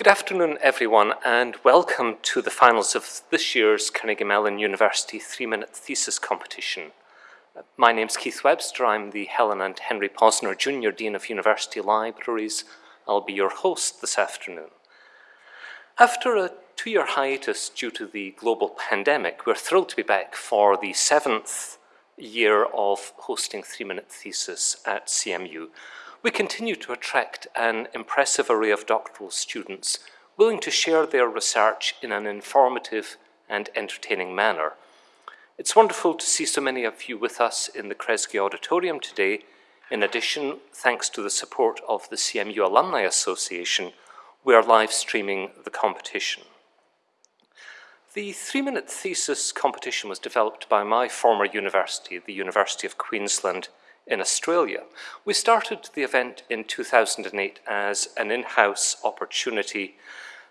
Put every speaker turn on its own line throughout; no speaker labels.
Good afternoon, everyone, and welcome to the finals of this year's Carnegie Mellon University three-minute thesis competition. My name's Keith Webster. I'm the Helen and Henry Posner Junior Dean of University Libraries. I'll be your host this afternoon. After a two-year hiatus due to the global pandemic, we're thrilled to be back for the seventh year of hosting three-minute thesis at CMU. We continue to attract an impressive array of doctoral students willing to share their research in an informative and entertaining manner. It's wonderful to see so many of you with us in the Kresge Auditorium today. In addition, thanks to the support of the CMU Alumni Association, we are live streaming the competition. The three-minute thesis competition was developed by my former university, the University of Queensland, in Australia. We started the event in 2008 as an in-house opportunity.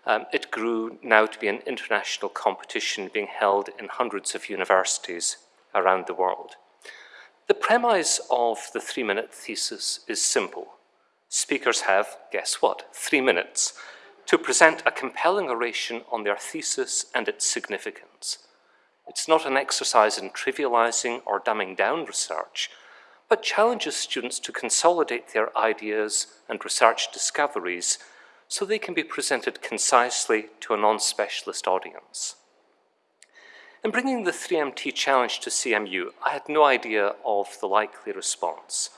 Um, it grew now to be an international competition being held in hundreds of universities around the world. The premise of the three-minute thesis is simple. Speakers have, guess what, three minutes to present a compelling oration on their thesis and its significance. It's not an exercise in trivializing or dumbing down research, but challenges students to consolidate their ideas and research discoveries so they can be presented concisely to a non-specialist audience. In bringing the 3MT challenge to CMU, I had no idea of the likely response.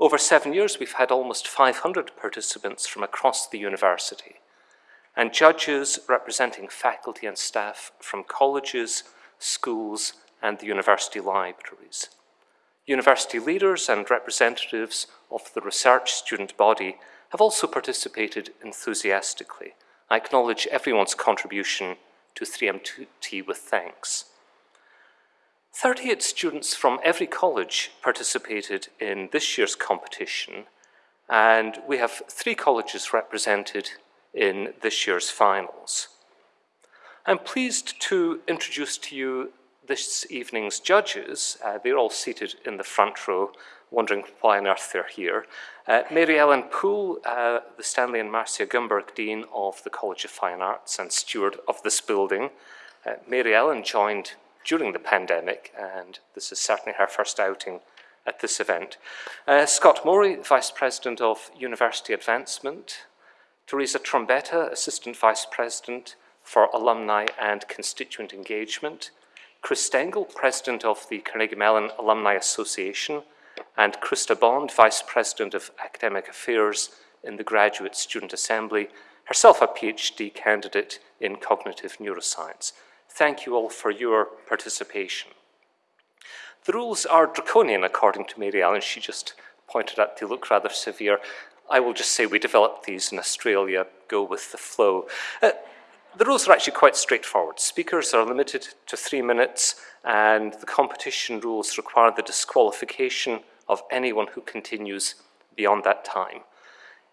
Over seven years, we've had almost 500 participants from across the university, and judges representing faculty and staff from colleges, schools, and the university libraries. University leaders and representatives of the research student body have also participated enthusiastically. I acknowledge everyone's contribution to 3MT with thanks. 38 students from every college participated in this year's competition, and we have three colleges represented in this year's finals. I'm pleased to introduce to you this evening's judges, uh, they're all seated in the front row, wondering why on earth they're here. Uh, Mary Ellen Poole, uh, the Stanley and Marcia Gumberg Dean of the College of Fine Arts and steward of this building. Uh, Mary Ellen joined during the pandemic, and this is certainly her first outing at this event. Uh, Scott Mory, Vice President of University Advancement. Teresa Trombetta, Assistant Vice President for Alumni and Constituent Engagement. Chris Stengel, President of the Carnegie Mellon Alumni Association, and Krista Bond, Vice President of Academic Affairs in the Graduate Student Assembly, herself a PhD candidate in cognitive neuroscience. Thank you all for your participation. The rules are draconian, according to Mary Ellen. She just pointed out they look rather severe. I will just say we developed these in Australia, go with the flow. Uh, the rules are actually quite straightforward. Speakers are limited to three minutes and the competition rules require the disqualification of anyone who continues beyond that time.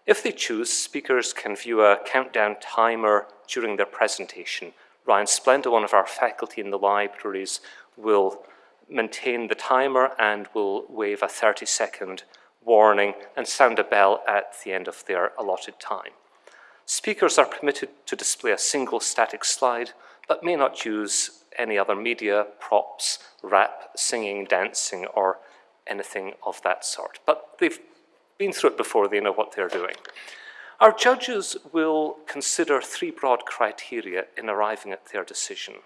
If they choose, speakers can view a countdown timer during their presentation. Ryan Splenda, one of our faculty in the libraries, will maintain the timer and will wave a 30-second warning and sound a bell at the end of their allotted time. Speakers are permitted to display a single static slide, but may not use any other media, props, rap, singing, dancing, or anything of that sort. But they've been through it before, they know what they're doing. Our judges will consider three broad criteria in arriving at their decision.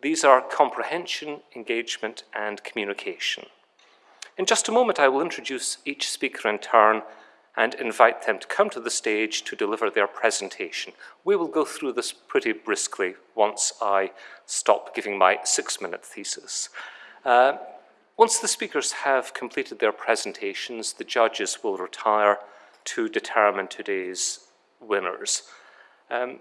These are comprehension, engagement, and communication. In just a moment, I will introduce each speaker in turn and invite them to come to the stage to deliver their presentation. We will go through this pretty briskly once I stop giving my six-minute thesis. Uh, once the speakers have completed their presentations, the judges will retire to determine today's winners. Um,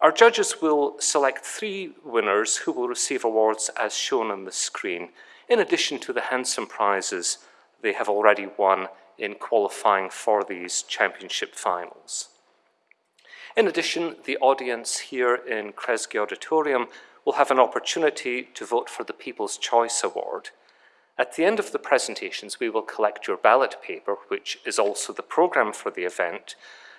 our judges will select three winners who will receive awards as shown on the screen, in addition to the handsome prizes they have already won in qualifying for these championship finals. In addition, the audience here in Kresge Auditorium will have an opportunity to vote for the People's Choice Award. At the end of the presentations, we will collect your ballot paper, which is also the program for the event,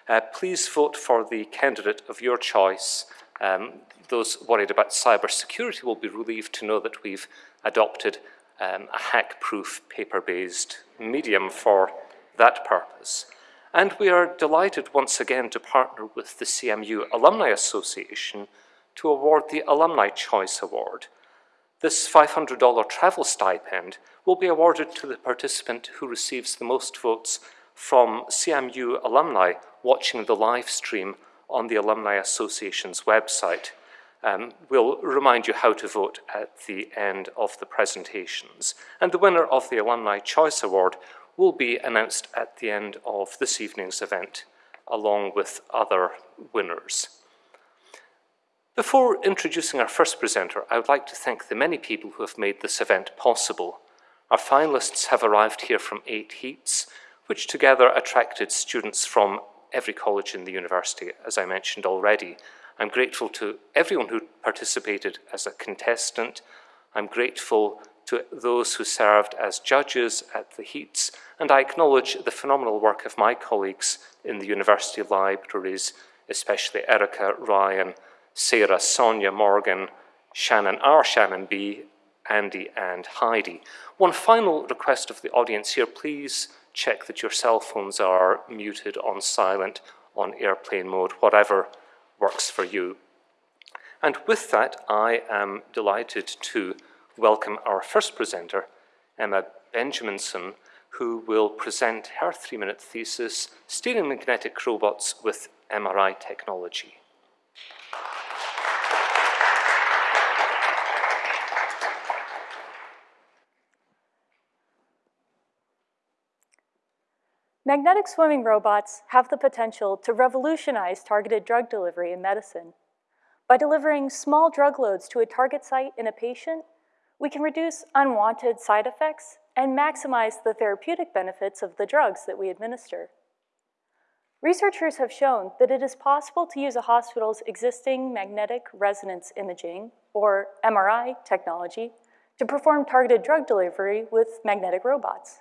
uh, please vote for the candidate of your choice. Um, those worried about cybersecurity will be relieved to know that we've adopted um, a hack-proof paper-based medium for that purpose. And we are delighted once again to partner with the CMU Alumni Association to award the Alumni Choice Award. This $500 travel stipend will be awarded to the participant who receives the most votes from CMU alumni watching the live stream on the Alumni Association's website. Um, we'll remind you how to vote at the end of the presentations. And the winner of the Alumni Choice Award will be announced at the end of this evening's event, along with other winners. Before introducing our first presenter, I would like to thank the many people who have made this event possible. Our finalists have arrived here from eight heats, which together attracted students from every college in the university, as I mentioned already. I'm grateful to everyone who participated as a contestant. I'm grateful to those who served as judges at the heats, and I acknowledge the phenomenal work of my colleagues in the university libraries, especially Erica, Ryan, Sarah, Sonia, Morgan, Shannon R, Shannon B, Andy, and Heidi. One final request of the audience here, please check that your cell phones are muted on silent, on airplane mode, whatever works for you. And with that, I am delighted to welcome our first presenter, Emma Benjaminson, who will present her three-minute thesis, Steering Magnetic Robots with MRI Technology.
Magnetic swimming robots have the potential to revolutionize targeted drug delivery in medicine. By delivering small drug loads to a target site in a patient, we can reduce unwanted side effects and maximize the therapeutic benefits of the drugs that we administer. Researchers have shown that it is possible to use a hospital's existing magnetic resonance imaging, or MRI technology, to perform targeted drug delivery with magnetic robots.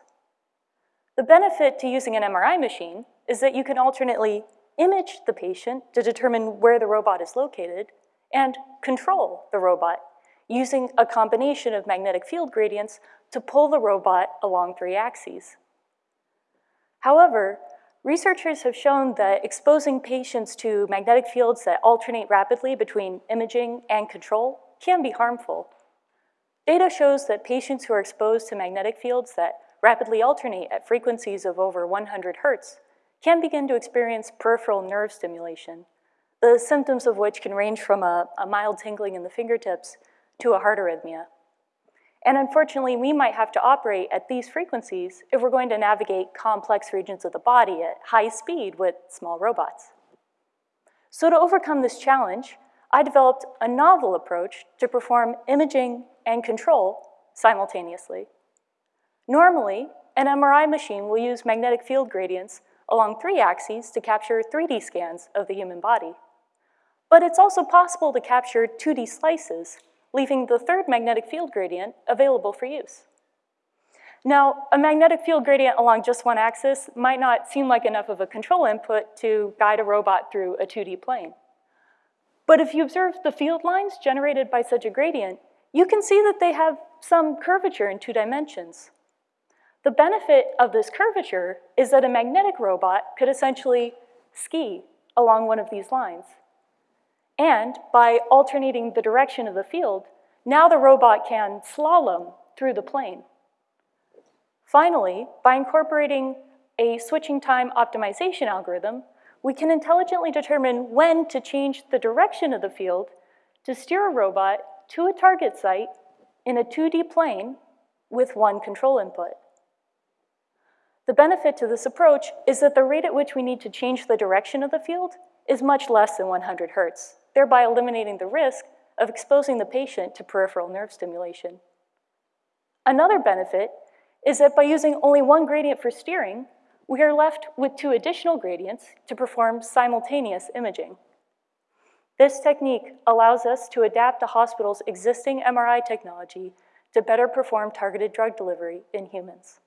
The benefit to using an MRI machine is that you can alternately image the patient to determine where the robot is located and control the robot using a combination of magnetic field gradients to pull the robot along three axes. However, researchers have shown that exposing patients to magnetic fields that alternate rapidly between imaging and control can be harmful. Data shows that patients who are exposed to magnetic fields that rapidly alternate at frequencies of over 100 hertz, can begin to experience peripheral nerve stimulation, the symptoms of which can range from a, a mild tingling in the fingertips to a heart arrhythmia. And unfortunately, we might have to operate at these frequencies if we're going to navigate complex regions of the body at high speed with small robots. So to overcome this challenge, I developed a novel approach to perform imaging and control simultaneously. Normally, an MRI machine will use magnetic field gradients along three axes to capture 3D scans of the human body. But it's also possible to capture 2D slices, leaving the third magnetic field gradient available for use. Now, a magnetic field gradient along just one axis might not seem like enough of a control input to guide a robot through a 2D plane. But if you observe the field lines generated by such a gradient, you can see that they have some curvature in two dimensions. The benefit of this curvature is that a magnetic robot could essentially ski along one of these lines. And by alternating the direction of the field, now the robot can slalom through the plane. Finally, by incorporating a switching time optimization algorithm, we can intelligently determine when to change the direction of the field to steer a robot to a target site in a 2D plane with one control input. The benefit to this approach is that the rate at which we need to change the direction of the field is much less than 100 hertz, thereby eliminating the risk of exposing the patient to peripheral nerve stimulation. Another benefit is that by using only one gradient for steering, we are left with two additional gradients to perform simultaneous imaging. This technique allows us to adapt a hospital's existing MRI technology to better perform targeted drug delivery in humans.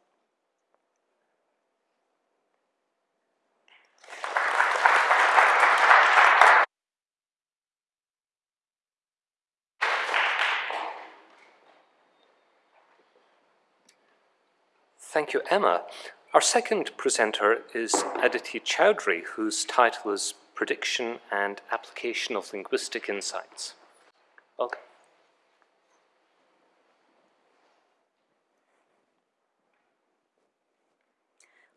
Thank you, Emma. Our second presenter is Aditi Chaudhary, whose title is Prediction and Application of Linguistic Insights. Welcome.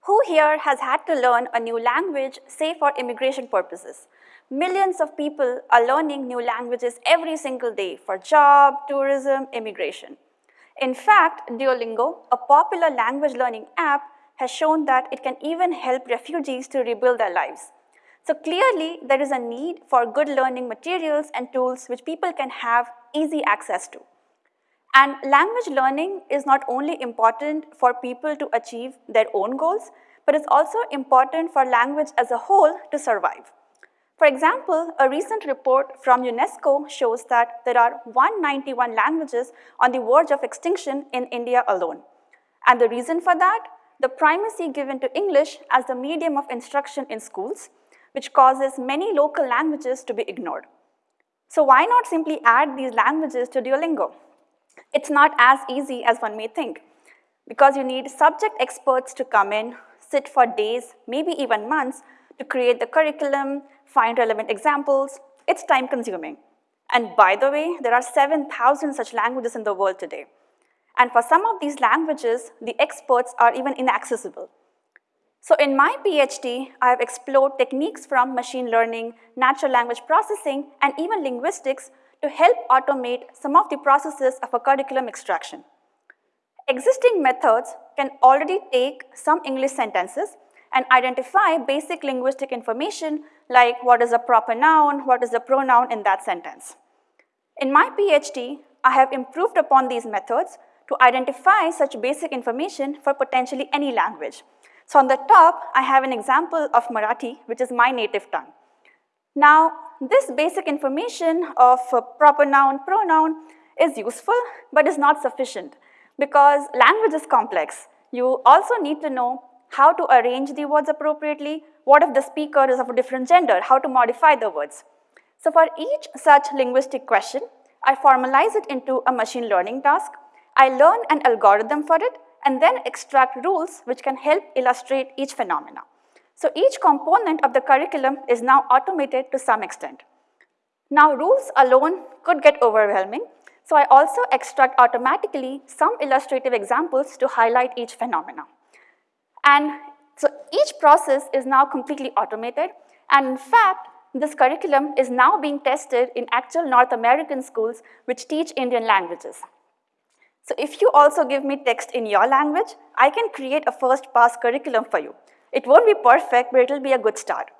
Who here has had to learn a new language, say for immigration purposes? Millions of people are learning new languages every single day for job, tourism, immigration. In fact, Duolingo, a popular language learning app, has shown that it can even help refugees to rebuild their lives. So clearly, there is a need for good learning materials and tools which people can have easy access to. And language learning is not only important for people to achieve their own goals, but it's also important for language as a whole to survive. For example, a recent report from UNESCO shows that there are 191 languages on the verge of extinction in India alone. And the reason for that? The primacy given to English as the medium of instruction in schools, which causes many local languages to be ignored. So why not simply add these languages to Duolingo? It's not as easy as one may think, because you need subject experts to come in, sit for days, maybe even months, to create the curriculum, find relevant examples. It's time consuming. And by the way, there are 7,000 such languages in the world today. And for some of these languages, the experts are even inaccessible. So in my PhD, I have explored techniques from machine learning, natural language processing, and even linguistics to help automate some of the processes of a curriculum extraction. Existing methods can already take some English sentences and identify basic linguistic information like what is a proper noun, what is a pronoun in that sentence. In my PhD, I have improved upon these methods to identify such basic information for potentially any language. So on the top, I have an example of Marathi, which is my native tongue. Now, this basic information of proper noun, pronoun is useful, but is not sufficient because language is complex. You also need to know how to arrange the words appropriately, what if the speaker is of a different gender, how to modify the words. So for each such linguistic question, I formalize it into a machine learning task. I learn an algorithm for it and then extract rules which can help illustrate each phenomena. So each component of the curriculum is now automated to some extent. Now rules alone could get overwhelming, so I also extract automatically some illustrative examples to highlight each phenomena. And so each process is now completely automated. And in fact, this curriculum is now being tested in actual North American schools which teach Indian languages. So if you also give me text in your language, I can create a first pass curriculum for you. It won't be perfect, but it'll be a good start.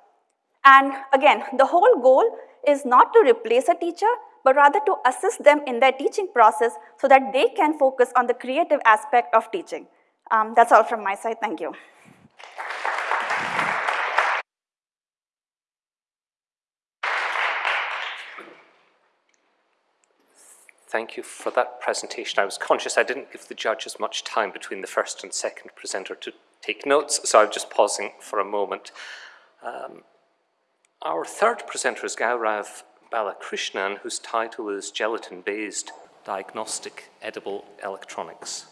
And again, the whole goal is not to replace a teacher, but rather to assist them in their teaching process so that they can focus on the creative aspect of teaching. Um, that's all from my side. Thank you.
Thank you for that presentation. I was conscious I didn't give the judges much time between the first and second presenter to take notes, so I'm just pausing for a moment. Um, our third presenter is Gaurav Balakrishnan, whose title is Gelatin-Based Diagnostic Edible Electronics.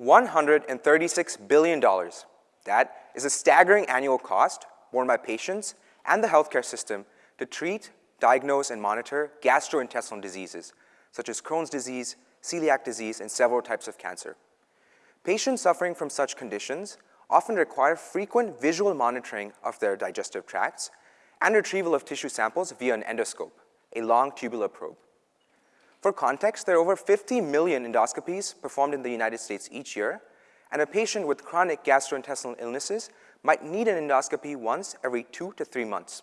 136 billion dollars. That is a staggering annual cost borne by patients and the healthcare system to treat, diagnose, and monitor gastrointestinal diseases, such as Crohn's disease, celiac disease, and several types of cancer. Patients suffering from such conditions often require frequent visual monitoring of their digestive tracts and retrieval of tissue samples via an endoscope, a long tubular probe. For context, there are over 50 million endoscopies performed in the United States each year, and a patient with chronic gastrointestinal illnesses might need an endoscopy once every two to three months.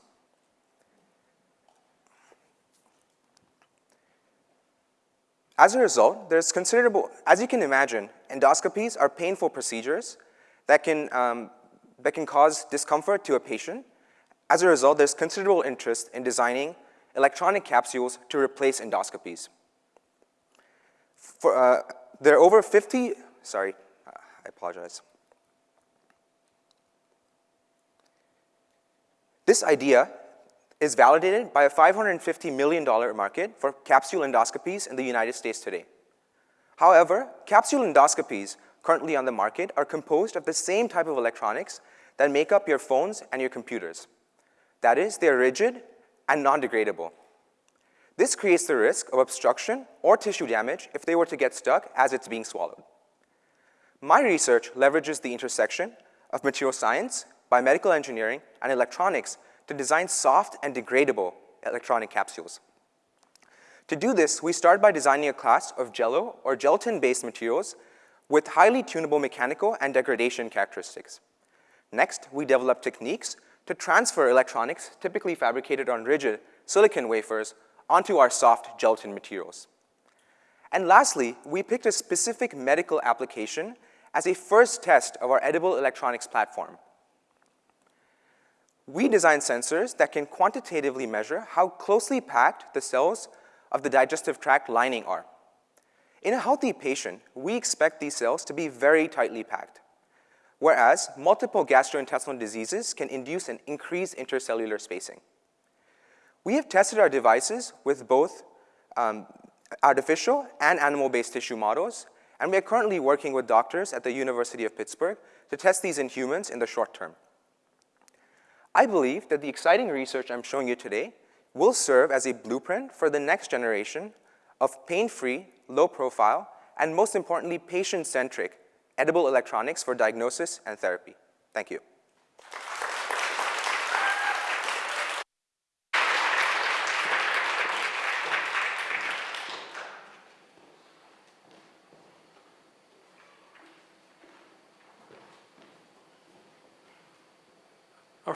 As a result, there's considerable, as you can imagine, endoscopies are painful procedures that can, um, that can cause discomfort to a patient. As a result, there's considerable interest in designing electronic capsules to replace endoscopies. For, uh, there are over 50, sorry, uh, I apologize. This idea is validated by a $550 million market for capsule endoscopies in the United States today. However, capsule endoscopies currently on the market are composed of the same type of electronics that make up your phones and your computers. That is, they're rigid and non-degradable. This creates the risk of obstruction or tissue damage if they were to get stuck as it's being swallowed. My research leverages the intersection of material science, biomedical engineering, and electronics to design soft and degradable electronic capsules. To do this, we start by designing a class of jello or gelatin-based materials with highly tunable mechanical and degradation characteristics. Next, we develop techniques to transfer electronics typically fabricated on rigid silicon wafers onto our soft gelatin materials. And lastly, we picked a specific medical application as a first test of our edible electronics platform. We design sensors that can quantitatively measure how closely packed the cells of the digestive tract lining are. In a healthy patient, we expect these cells to be very tightly packed, whereas multiple gastrointestinal diseases can induce an increased intercellular spacing. We have tested our devices with both um, artificial and animal-based tissue models, and we are currently working with doctors at the University of Pittsburgh to test these in humans in the short term. I believe that the exciting research I'm showing you today will serve as a blueprint for the next generation of pain-free, low-profile, and most importantly, patient-centric edible electronics for diagnosis and therapy. Thank you.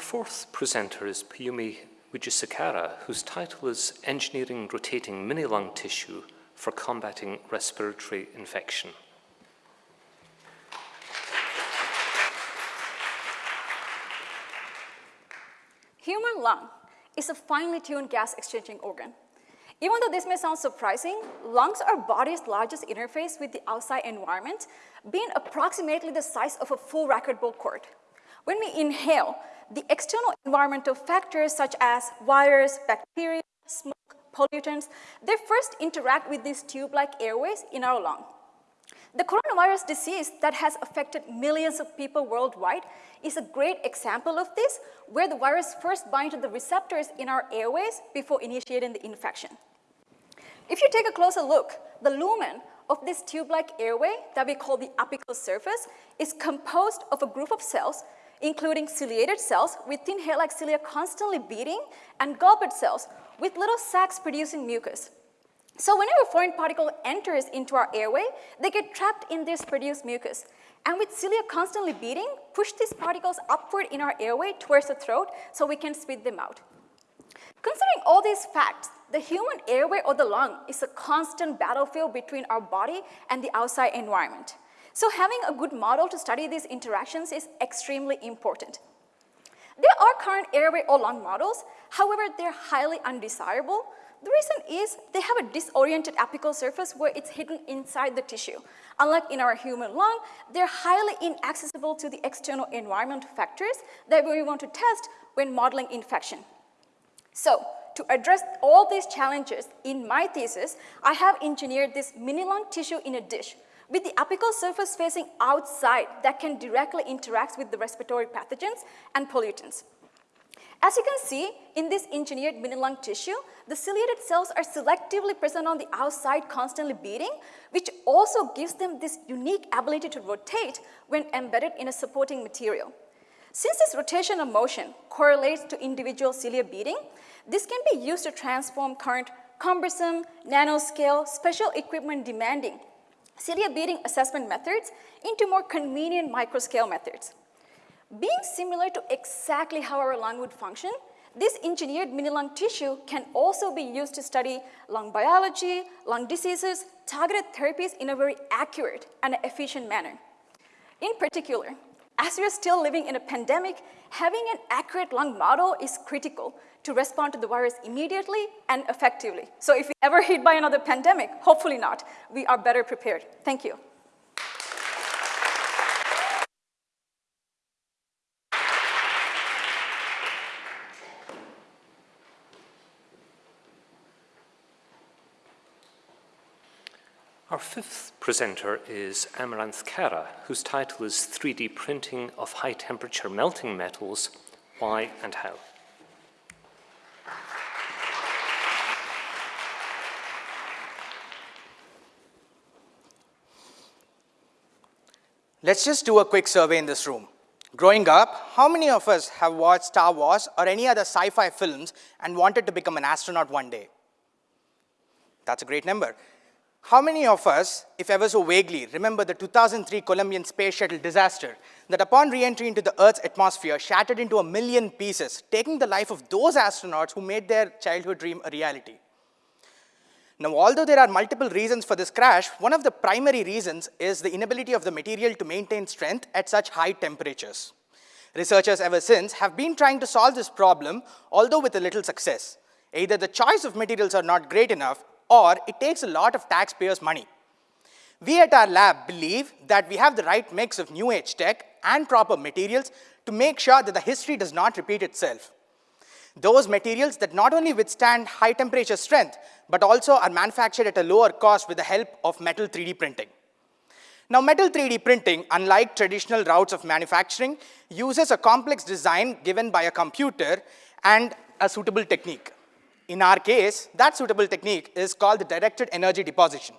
Fourth presenter is Piyumi Wijesekara, whose title is Engineering Rotating Mini-Lung Tissue for Combating Respiratory Infection.
Human lung is a finely tuned gas exchanging organ. Even though this may sound surprising, lungs are body's largest interface with the outside environment, being approximately the size of a full racquetball court. When we inhale, the external environmental factors such as virus, bacteria, smoke, pollutants, they first interact with these tube-like airways in our lung. The coronavirus disease that has affected millions of people worldwide is a great example of this, where the virus first binds to the receptors in our airways before initiating the infection. If you take a closer look, the lumen of this tube-like airway that we call the apical surface is composed of a group of cells including ciliated cells with thin hair-like cilia constantly beating and goblet cells with little sacs producing mucus. So whenever a foreign particle enters into our airway, they get trapped in this produced mucus. And with cilia constantly beating, push these particles upward in our airway towards the throat so we can spit them out. Considering all these facts, the human airway or the lung is a constant battlefield between our body and the outside environment. So having a good model to study these interactions is extremely important. There are current airway or lung models, however, they're highly undesirable. The reason is they have a disoriented apical surface where it's hidden inside the tissue. Unlike in our human lung, they're highly inaccessible to the external environment factors that we want to test when modeling infection. So, to address all these challenges, in my thesis, I have engineered this mini lung tissue in a dish with the apical surface facing outside that can directly interact with the respiratory pathogens and pollutants. As you can see, in this engineered mini-lung tissue, the ciliated cells are selectively present on the outside constantly beating, which also gives them this unique ability to rotate when embedded in a supporting material. Since this rotational motion correlates to individual cilia beating, this can be used to transform current cumbersome, nanoscale, special equipment demanding cilia beating assessment methods into more convenient microscale methods. Being similar to exactly how our lung would function, this engineered mini-lung tissue can also be used to study lung biology, lung diseases, targeted therapies in a very accurate and efficient manner. In particular, as we are still living in a pandemic, having an accurate lung model is critical to respond to the virus immediately and effectively. So if we ever hit by another pandemic, hopefully not, we are better prepared. Thank you.
Our fifth presenter is Amaranth Kara, whose title is 3D Printing of High Temperature Melting Metals, Why and How.
Let's just do a quick survey in this room. Growing up, how many of us have watched Star Wars or any other sci-fi films and wanted to become an astronaut one day? That's a great number. How many of us, if ever so vaguely, remember the 2003 Colombian space shuttle disaster that upon re-entry into the Earth's atmosphere shattered into a million pieces, taking the life of those astronauts who made their childhood dream a reality? Now, although there are multiple reasons for this crash, one of the primary reasons is the inability of the material to maintain strength at such high temperatures. Researchers ever since have been trying to solve this problem, although with a little success. Either the choice of materials are not great enough, or it takes a lot of taxpayers' money. We at our lab believe that we have the right mix of new age tech and proper materials to make sure that the history does not repeat itself. Those materials that not only withstand high temperature strength, but also are manufactured at a lower cost with the help of metal 3D printing. Now, metal 3D printing, unlike traditional routes of manufacturing, uses a complex design given by a computer and a suitable technique. In our case, that suitable technique is called the directed energy deposition.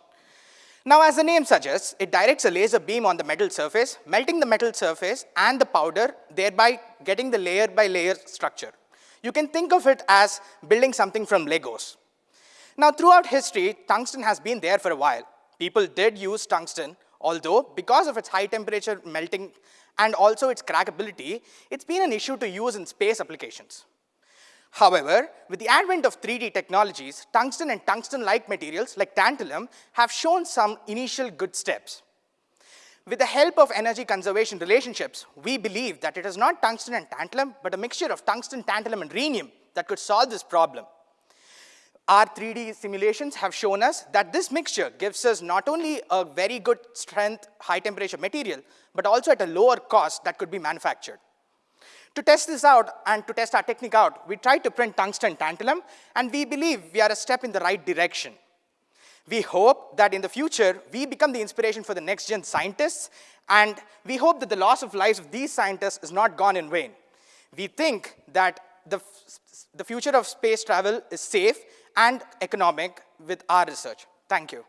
Now, as the name suggests, it directs a laser beam on the metal surface, melting the metal surface and the powder, thereby getting the layer by layer structure. You can think of it as building something from Legos. Now, throughout history, tungsten has been there for a while. People did use tungsten, although because of its high temperature melting and also its crackability, it's been an issue to use in space applications. However, with the advent of 3D technologies, tungsten and tungsten-like materials like tantalum have shown some initial good steps. With the help of energy conservation relationships, we believe that it is not tungsten and tantalum, but a mixture of tungsten, tantalum, and rhenium that could solve this problem. Our 3D simulations have shown us that this mixture gives us not only a very good strength, high temperature material, but also at a lower cost that could be manufactured. To test this out and to test our technique out, we tried to print tungsten tantalum, and we believe we are a step in the right direction. We hope that in the future, we become the inspiration for the next gen scientists, and we hope that the loss of lives of these scientists is not gone in vain. We think that the, the future of space travel is safe and economic with our research. Thank you.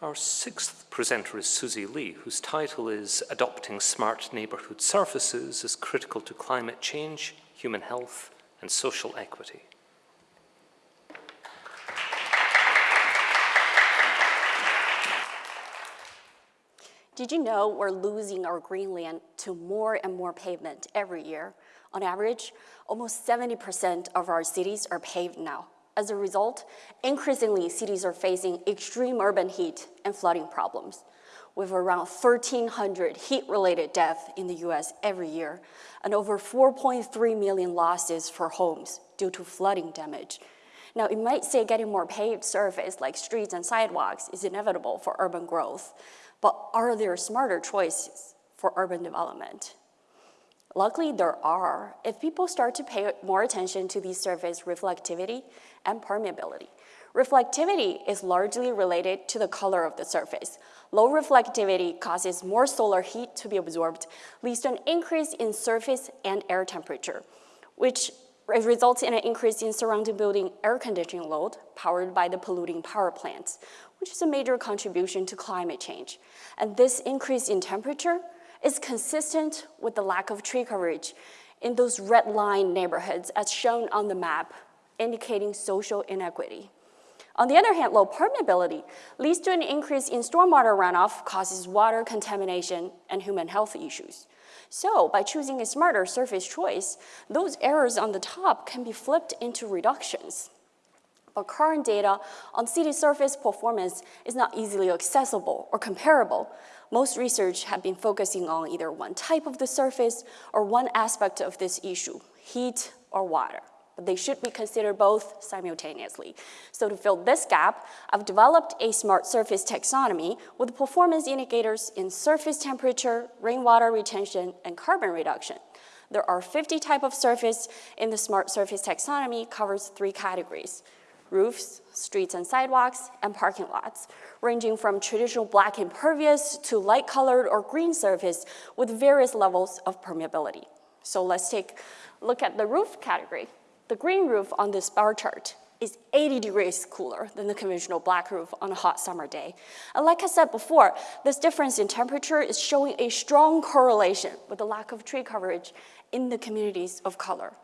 Our sixth presenter is Susie Lee, whose title is Adopting Smart Neighbourhood Surfaces is Critical to Climate Change, Human Health and Social Equity.
Did you know we're losing our greenland to more and more pavement every year? On average, almost 70% of our cities are paved now. As a result, increasingly cities are facing extreme urban heat and flooding problems, with around 1,300 heat-related deaths in the US every year, and over 4.3 million losses for homes due to flooding damage. Now, it might say getting more paved surface like streets and sidewalks is inevitable for urban growth, but are there smarter choices for urban development? Luckily, there are. If people start to pay more attention to these surface reflectivity and permeability. Reflectivity is largely related to the color of the surface. Low reflectivity causes more solar heat to be absorbed, leads to an increase in surface and air temperature, which results in an increase in surrounding building air conditioning load powered by the polluting power plants, which is a major contribution to climate change. And this increase in temperature is consistent with the lack of tree coverage in those red line neighborhoods as shown on the map, indicating social inequity. On the other hand, low permeability leads to an increase in stormwater runoff, causes water contamination and human health issues. So by choosing a smarter surface choice, those errors on the top can be flipped into reductions. But current data on city surface performance is not easily accessible or comparable. Most research have been focusing on either one type of the surface or one aspect of this issue, heat or water. But they should be considered both simultaneously. So to fill this gap, I've developed a smart surface taxonomy with performance indicators in surface temperature, rainwater retention, and carbon reduction. There are 50 type of surface in the smart surface taxonomy covers three categories, roofs, streets and sidewalks, and parking lots, ranging from traditional black impervious to light colored or green surface with various levels of permeability. So let's take a look at the roof category. The green roof on this bar chart is 80 degrees cooler than the conventional black roof on a hot summer day. And like I said before, this difference in temperature is showing a strong correlation with the lack of tree coverage in the communities of color.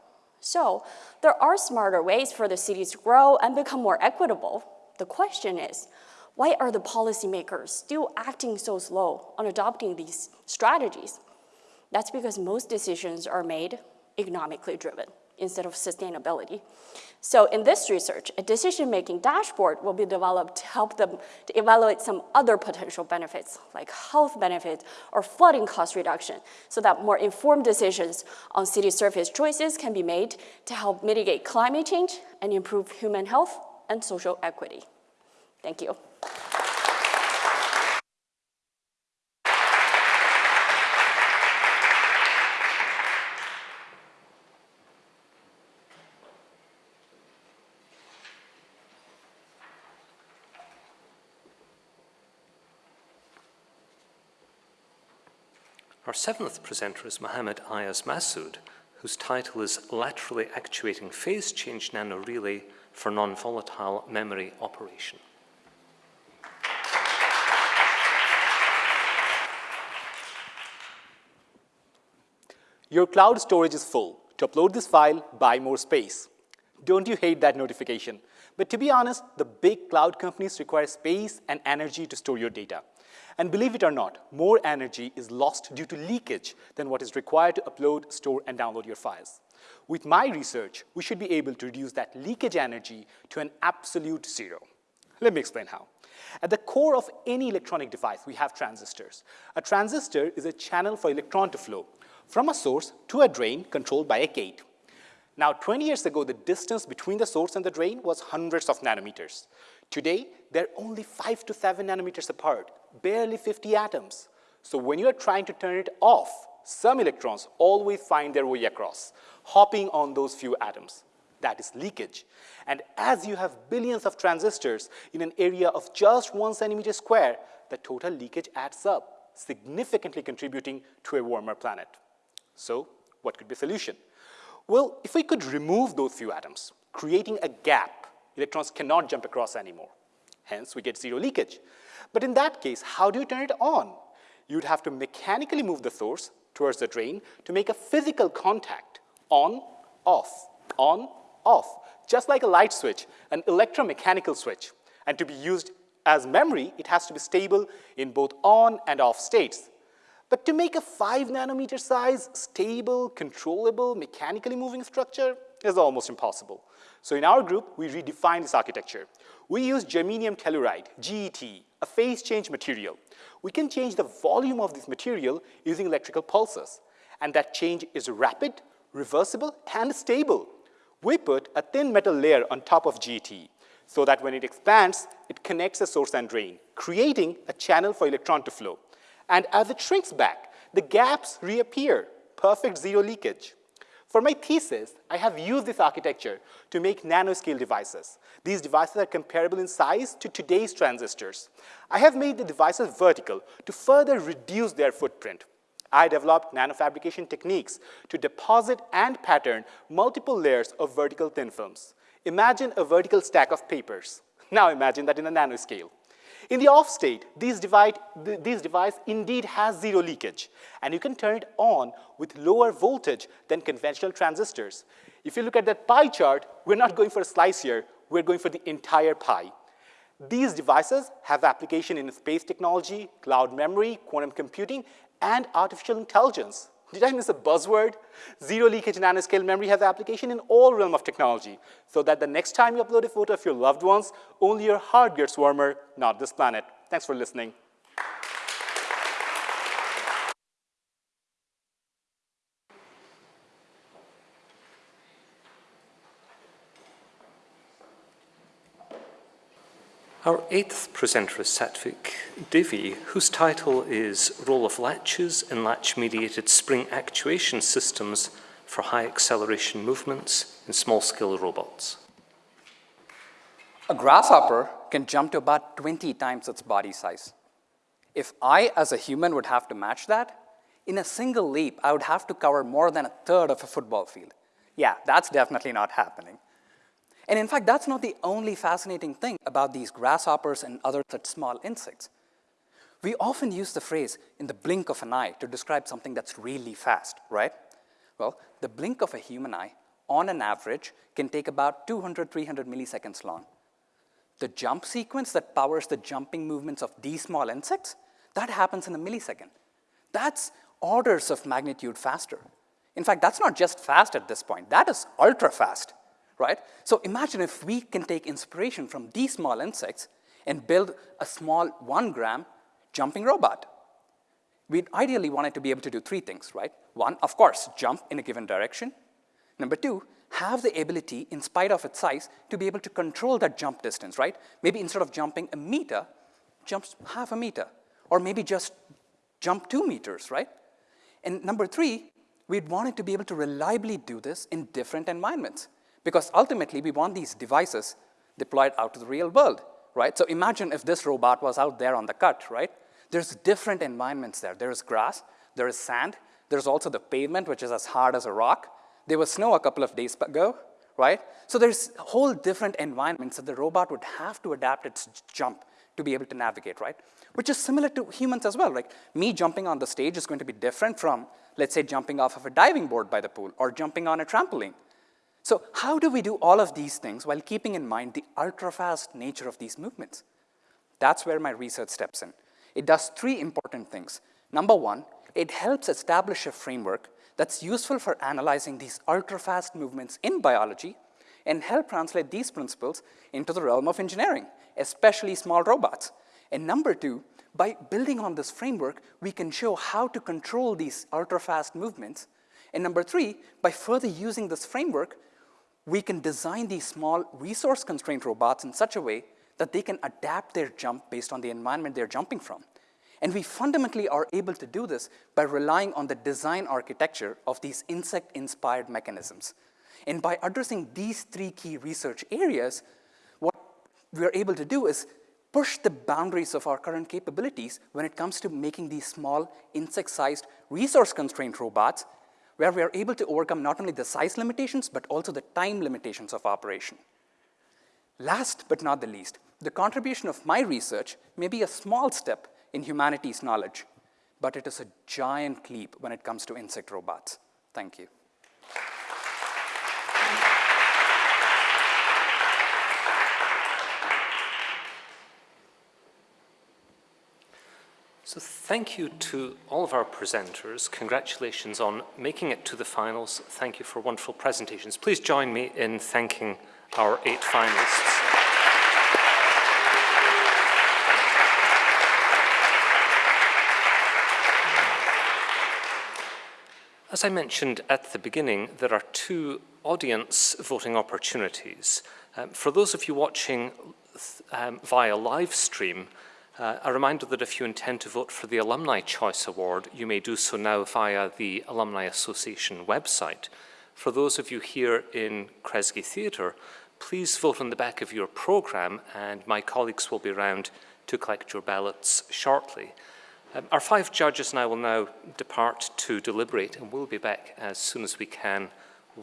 So there are smarter ways for the cities to grow and become more equitable. The question is, why are the policymakers still acting so slow on adopting these strategies? That's because most decisions are made economically driven instead of sustainability. So in this research, a decision-making dashboard will be developed to help them to evaluate some other potential benefits, like health benefits or flooding cost reduction, so that more informed decisions on city surface choices can be made to help mitigate climate change and improve human health and social equity. Thank you.
Our seventh presenter is Mohammed Ayaz Masood, whose title is Laterally Actuating Phase Change Nano Relay for Non-Volatile Memory Operation.
Your cloud storage is full. To upload this file, buy more space. Don't you hate that notification? But to be honest, the big cloud companies require space and energy to store your data. And believe it or not, more energy is lost due to leakage than what is required to upload, store, and download your files. With my research, we should be able to reduce that leakage energy to an absolute zero. Let me explain how. At the core of any electronic device, we have transistors. A transistor is a channel for electron to flow from a source to a drain controlled by a gate. Now, 20 years ago, the distance between the source and the drain was hundreds of nanometers. Today, they're only five to seven nanometers apart, barely 50 atoms. So when you're trying to turn it off, some electrons always find their way across, hopping on those few atoms. That is leakage. And as you have billions of transistors in an area of just one centimeter square, the total leakage adds up, significantly contributing to a warmer planet. So what could be the solution? Well, if we could remove those few atoms, creating a gap, electrons cannot jump across anymore. Hence, we get zero leakage. But in that case, how do you turn it on? You'd have to mechanically move the source towards the drain to make a physical contact, on, off, on, off, just like a light switch, an electromechanical switch. And to be used as memory, it has to be stable in both on and off states. But to make a five nanometer size, stable, controllable, mechanically moving structure is almost impossible. So in our group, we redefined this architecture. We use germanium telluride, GET, a phase change material. We can change the volume of this material using electrical pulses. And that change is rapid, reversible, and stable. We put a thin metal layer on top of GET so that when it expands, it connects the source and drain, creating a channel for electron to flow. And as it shrinks back, the gaps reappear, perfect zero leakage. For my thesis, I have used this architecture to make nanoscale devices. These devices are comparable in size to today's transistors. I have made the devices vertical to further reduce their footprint. I developed nanofabrication techniques to deposit and pattern multiple layers of vertical thin films. Imagine a vertical stack of papers. Now imagine that in a nanoscale. In the off state, these, divide, these device indeed has zero leakage, and you can turn it on with lower voltage than conventional transistors. If you look at that pie chart, we're not going for a slice here, we're going for the entire pie. These devices have application in space technology, cloud memory, quantum computing, and artificial intelligence. Did I miss a buzzword? Zero leakage nanoscale memory has application in all realm of technology, so that the next time you upload a photo of your loved ones, only your heart gets warmer, not this planet. Thanks for listening.
Our eighth presenter is Satvik Divi, whose title is Role of Latches in Latch-Mediated Spring Actuation Systems for High Acceleration Movements in Small-Scale Robots.
A grasshopper can jump to about 20 times its body size. If I, as a human, would have to match that, in a single leap, I would have to cover more than a third of a football field. Yeah, that's definitely not happening. And in fact, that's not the only fascinating thing about these grasshoppers and other such small insects. We often use the phrase in the blink of an eye to describe something that's really fast, right? Well, the blink of a human eye, on an average, can take about 200, 300 milliseconds long. The jump sequence that powers the jumping movements of these small insects, that happens in a millisecond. That's orders of magnitude faster. In fact, that's not just fast at this point, that is ultra fast right? So imagine if we can take inspiration from these small insects and build a small one gram jumping robot. We'd ideally want it to be able to do three things, right? One, of course, jump in a given direction. Number two, have the ability, in spite of its size, to be able to control that jump distance, right? Maybe instead of jumping a meter, jumps half a meter, or maybe just jump two meters, right? And number three, we'd want it to be able to reliably do this in different environments. Because ultimately, we want these devices deployed out to the real world, right? So imagine if this robot was out there on the cut, right? There's different environments there. There is grass, there is sand, there's also the pavement, which is as hard as a rock. There was snow a couple of days ago, right? So there's whole different environments that the robot would have to adapt its jump to be able to navigate, right? Which is similar to humans as well. Like me jumping on the stage is going to be different from, let's say, jumping off of a diving board by the pool or jumping on a trampoline. So how do we do all of these things while keeping in mind the ultra-fast nature of these movements? That's where my research steps in. It does three important things. Number one, it helps establish a framework that's useful for analyzing these ultra-fast movements in biology and help translate these principles into the realm of engineering, especially small robots. And number two, by building on this framework, we can show how to control these ultra-fast movements. And number three, by further using this framework, we can design these small resource-constrained robots in such a way that they can adapt their jump based on the environment they're jumping from. And we fundamentally are able to do this by relying on the design architecture of these insect-inspired mechanisms. And by addressing these three key research areas, what we're able to do is push the boundaries of our current capabilities when it comes to making these small, insect-sized, resource-constrained robots where we are able to overcome not only the size limitations, but also the time limitations of operation. Last but not the least, the contribution of my research may be a small step in humanity's knowledge, but it is a giant leap when it comes to insect robots. Thank you.
So thank you to all of our presenters. Congratulations on making it to the finals. Thank you for wonderful presentations. Please join me in thanking our eight finalists. As I mentioned at the beginning, there are two audience voting opportunities. Um, for those of you watching um, via live stream, uh, a reminder that if you intend to vote for the Alumni Choice Award, you may do so now via the Alumni Association website. For those of you here in Kresge Theatre, please vote on the back of your programme and my colleagues will be around to collect your ballots shortly. Um, our five judges now will now depart to deliberate and we'll be back as soon as we can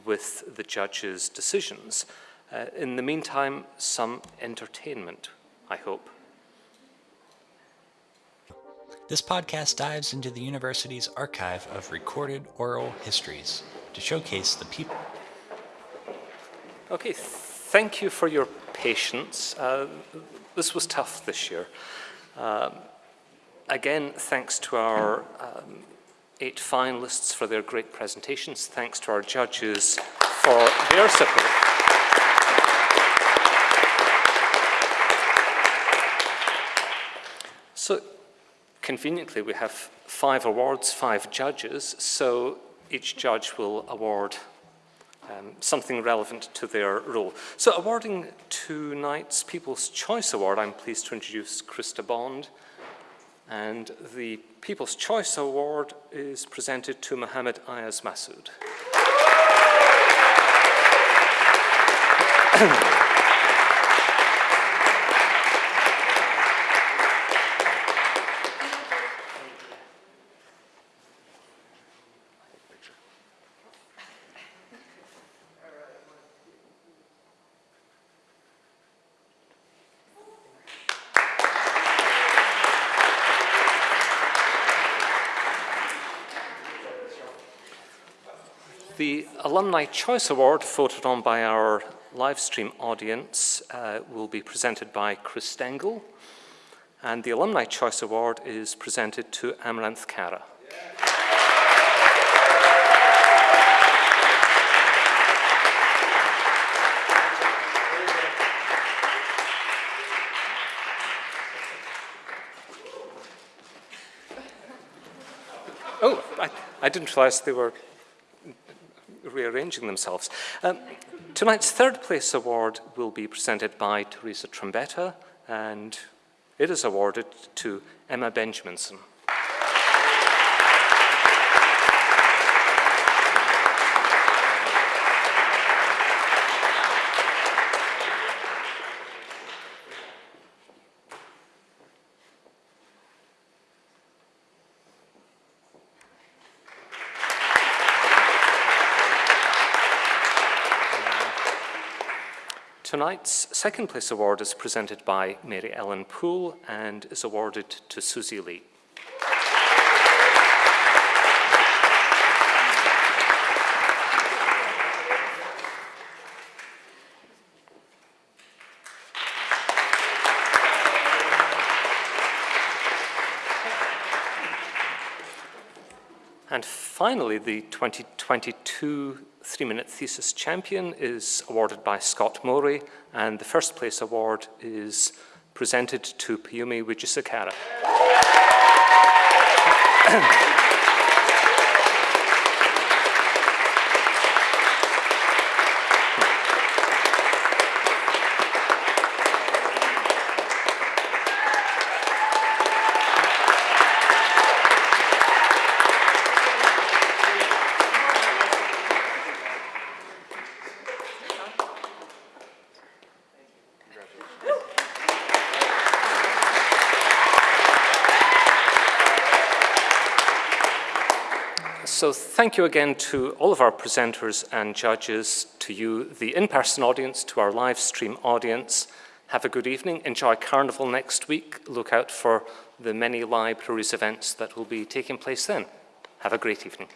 with the judges' decisions. Uh, in the meantime, some entertainment, I hope.
This podcast dives into the university's archive of recorded oral histories to showcase the people.
Okay, thank you for your patience. Uh, this was tough this year. Um, again, thanks to our um, eight finalists for their great presentations. Thanks to our judges for their support. So conveniently, we have five awards, five judges, so each judge will award um, something relevant to their role. So awarding tonight's People's Choice Award, I'm pleased to introduce Krista Bond. And the People's Choice Award is presented to Mohammed Ayaz Masood. The Alumni Choice Award, voted on by our live stream audience, uh, will be presented by Chris Stengel. And the Alumni Choice Award is presented to Amaranth Kara. Oh, I, I didn't realize they were rearranging themselves. Um, tonight's third place award will be presented by Teresa Trombetta, and it is awarded to Emma Benjaminson. Tonight's second place award is presented by Mary Ellen Poole and is awarded to Susie Lee. And finally, the 2022 three-minute thesis champion is awarded by Scott Mory, and the first place award is presented to Piyumi Wijesekara. So thank you again to all of our presenters and judges, to you, the in-person audience, to our live stream audience. Have a good evening. Enjoy Carnival next week. Look out for the many libraries events that will be taking place then. Have a great evening.